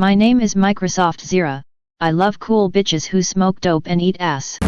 My name is Microsoft Zira, I love cool bitches who smoke dope and eat ass.